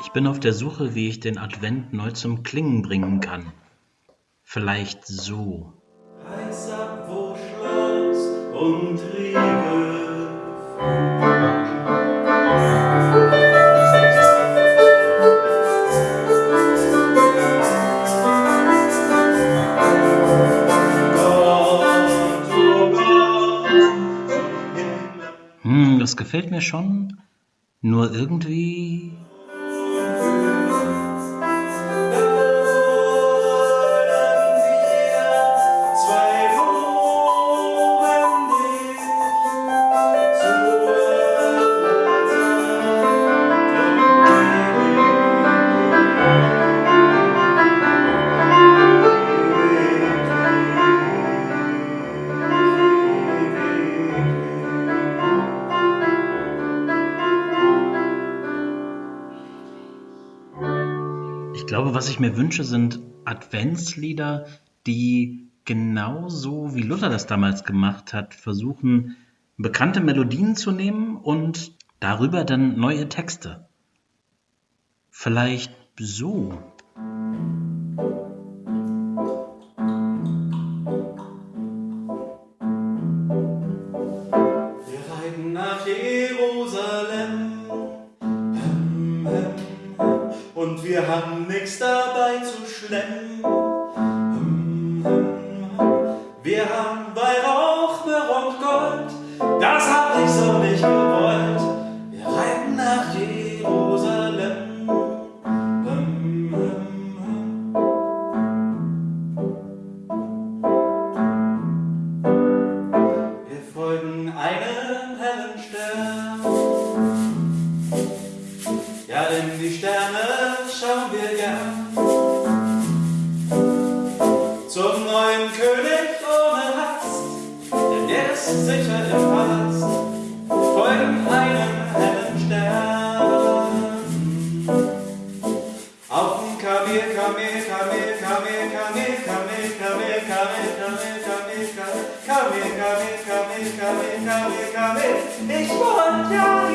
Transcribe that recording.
Ich bin auf der Suche, wie ich den Advent neu zum Klingen bringen kann. Vielleicht so. Heiß ab, wo Schloss und Riegel Gott, Gott, im Himmel. Hm, das gefällt mir schon. Nur irgendwie. Glaube, was ich mir wünsche, sind Adventslieder, die genauso wie Luther das damals gemacht hat, versuchen, bekannte Melodien zu nehmen und darüber dann neue Texte. Vielleicht so. Wir reiten nach Jerusalem wir haben nichts dabei zu schlemmen. Wir haben Weihrauch, Myrrhe und Gold, das hab ich so nicht gewollt. Wir reiten nach Jerusalem. Wir folgen einem hellen Stern. Ja, in die Sterne sicher im Palast. Folgen einem hellen Stern. Auf dem Kamel, Kamel, Kamel, Kamel, Kamel, Kamel, Kamel, Kamel, Kamel, Kamel, Kamel, Kamel, Kamel, Kamel, Kamel, Kamel, Kamel. Ich wollte ja.